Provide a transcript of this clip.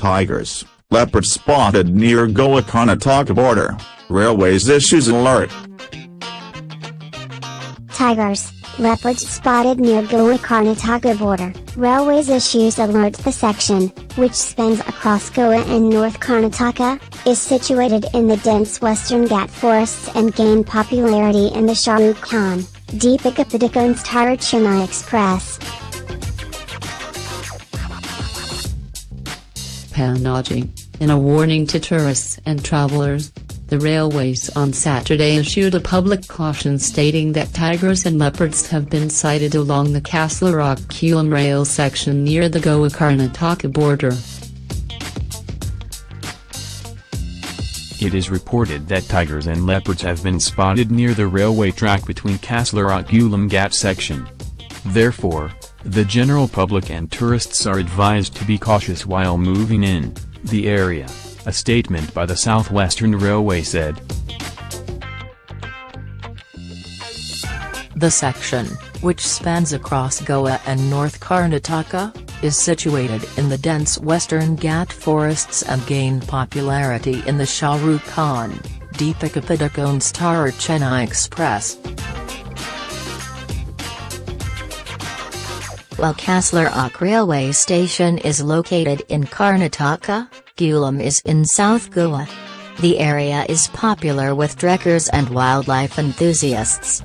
Tigers, leopards spotted near Goa Karnataka border, railways issues alert. Tigers, leopards spotted near Goa Karnataka border, railways issues alert. The section, which spans across Goa and North Karnataka, is situated in the dense western Ghat forests and gained popularity in the Shah Rukh Khan, Deepika Padukone's Tar Chennai Express. In a warning to tourists and travelers, the railways on Saturday issued a public caution stating that tigers and leopards have been sighted along the Castle Rock-Kulam rail section near the Goa-Karnataka border. It is reported that tigers and leopards have been spotted near the railway track between Castle Rock-Kulam Ghat section. Therefore, the general public and tourists are advised to be cautious while moving in the area, a statement by the Southwestern Railway said. The section, which spans across Goa and North Karnataka, is situated in the dense western Ghat forests and gained popularity in the Shah Rukh Khan, Deepika Padukone's star Chennai Express. While Castle Rock railway station is located in Karnataka, Kulem is in South Goa. The area is popular with trekkers and wildlife enthusiasts.